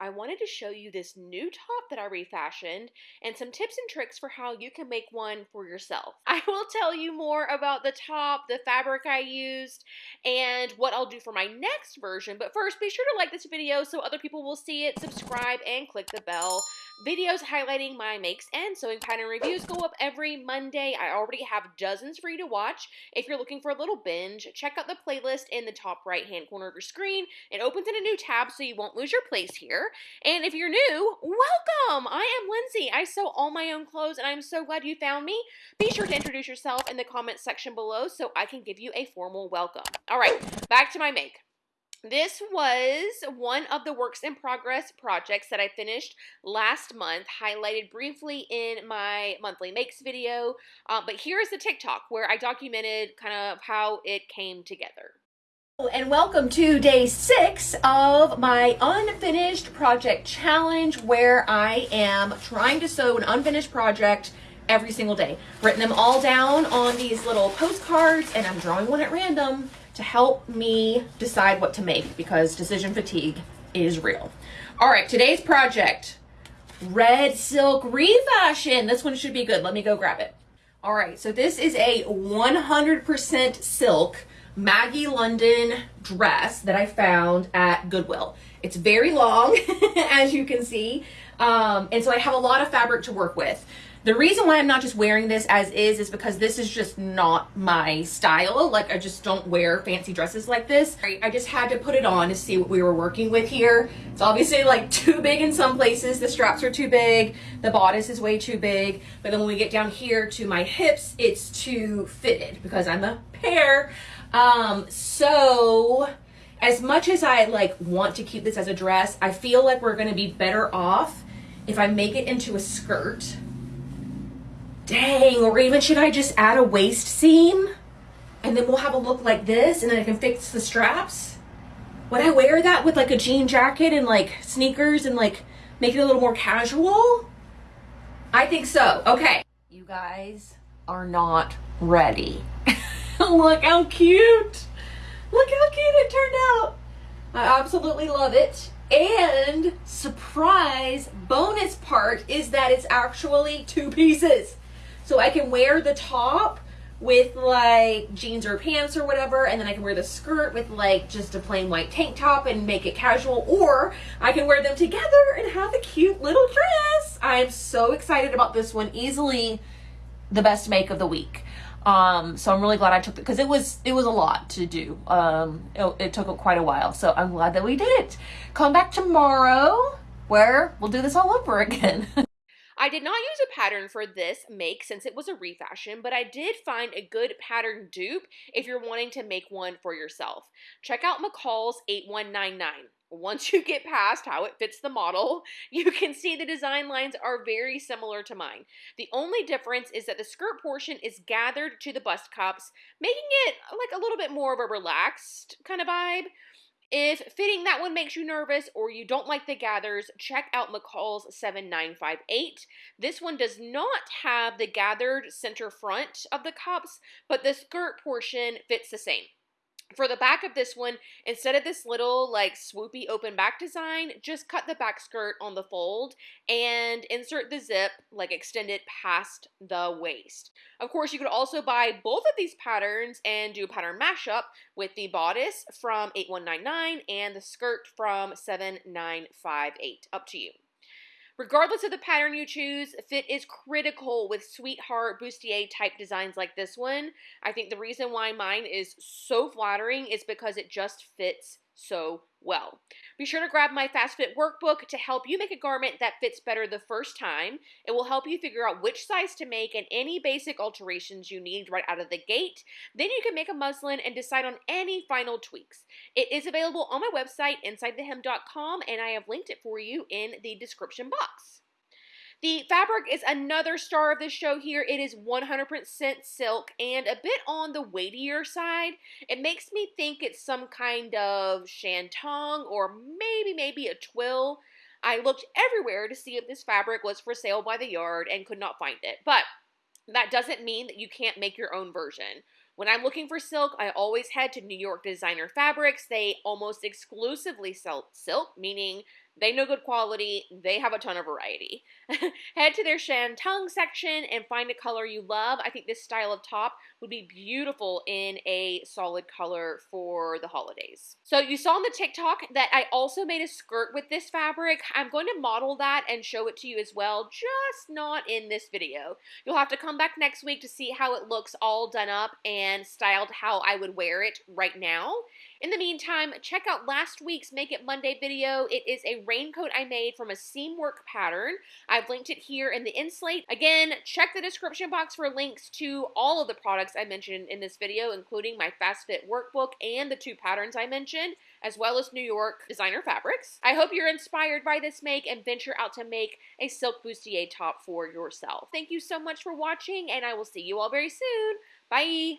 I wanted to show you this new top that I refashioned and some tips and tricks for how you can make one for yourself. I will tell you more about the top, the fabric I used, and what I'll do for my next version. But first, be sure to like this video so other people will see it, subscribe, and click the bell. Videos highlighting my makes and sewing pattern reviews go up every Monday. I already have dozens for you to watch. If you're looking for a little binge, check out the playlist in the top right hand corner of your screen. It opens in a new tab so you won't lose your place here. And if you're new, welcome! I am Lindsay. I sew all my own clothes and I'm so glad you found me. Be sure to introduce yourself in the comments section below so I can give you a formal welcome. All right, back to my make. This was one of the works in progress projects that I finished last month, highlighted briefly in my monthly makes video. Um, but here's the TikTok where I documented kind of how it came together and welcome to day six of my unfinished project challenge where I am trying to sew an unfinished project every single day. Written them all down on these little postcards and I'm drawing one at random to help me decide what to make because decision fatigue is real. All right, today's project, red silk refashion. This one should be good. Let me go grab it. All right, so this is a 100% silk Maggie London dress that I found at Goodwill. It's very long, as you can see, um, and so I have a lot of fabric to work with. The reason why I'm not just wearing this as is is because this is just not my style. Like I just don't wear fancy dresses like this. I just had to put it on to see what we were working with here. It's obviously like too big in some places. The straps are too big. The bodice is way too big. But then when we get down here to my hips, it's too fitted because I'm a pear. Um, so as much as I like want to keep this as a dress, I feel like we're going to be better off if I make it into a skirt. Dang, or even should I just add a waist seam? And then we'll have a look like this and then I can fix the straps. Would I wear that with like a jean jacket and like sneakers and like make it a little more casual? I think so. Okay. You guys are not ready. Look how cute. Look how cute it turned out. I absolutely love it. And surprise bonus part is that it's actually two pieces. So I can wear the top with like jeans or pants or whatever and then I can wear the skirt with like just a plain white tank top and make it casual or I can wear them together and have a cute little dress. I'm so excited about this one. Easily the best make of the week. Um, so I'm really glad I took it because it was it was a lot to do. Um, it, it took quite a while, so I'm glad that we did it. Come back tomorrow where we'll do this all over again. I did not use a pattern for this make since it was a refashion, but I did find a good pattern dupe if you're wanting to make one for yourself. Check out McCall's 8199. Once you get past how it fits the model, you can see the design lines are very similar to mine. The only difference is that the skirt portion is gathered to the bust cups, making it like a little bit more of a relaxed kind of vibe. If fitting that one makes you nervous or you don't like the gathers, check out McCall's 7958. This one does not have the gathered center front of the cups, but the skirt portion fits the same. For the back of this one, instead of this little like swoopy open back design, just cut the back skirt on the fold and insert the zip, like extend it past the waist. Of course, you could also buy both of these patterns and do a pattern mashup with the bodice from 8199 and the skirt from 7958. Up to you. Regardless of the pattern you choose, fit is critical with sweetheart bustier type designs like this one. I think the reason why mine is so flattering is because it just fits so well. Be sure to grab my Fast Fit workbook to help you make a garment that fits better the first time. It will help you figure out which size to make and any basic alterations you need right out of the gate. Then you can make a muslin and decide on any final tweaks. It is available on my website, insidethehem.com, and I have linked it for you in the description box. The fabric is another star of this show here. It is 100% silk and a bit on the weightier side. It makes me think it's some kind of shantung or maybe, maybe a twill. I looked everywhere to see if this fabric was for sale by the yard and could not find it. But that doesn't mean that you can't make your own version. When I'm looking for silk, I always head to New York Designer Fabrics. They almost exclusively sell silk, meaning They know good quality. They have a ton of variety. Head to their Shantung section and find a color you love. I think this style of top would be beautiful in a solid color for the holidays. So you saw on the TikTok that I also made a skirt with this fabric. I'm going to model that and show it to you as well, just not in this video. You'll have to come back next week to see how it looks all done up and styled how I would wear it right now. In the meantime, check out last week's Make It Monday video. It is a raincoat I made from a Seamwork pattern. I've linked it here in the inslate. Again, check the description box for links to all of the products I mentioned in this video, including my Fast Fit workbook and the two patterns I mentioned, as well as New York designer fabrics. I hope you're inspired by this make and venture out to make a silk bustier top for yourself. Thank you so much for watching, and I will see you all very soon. Bye!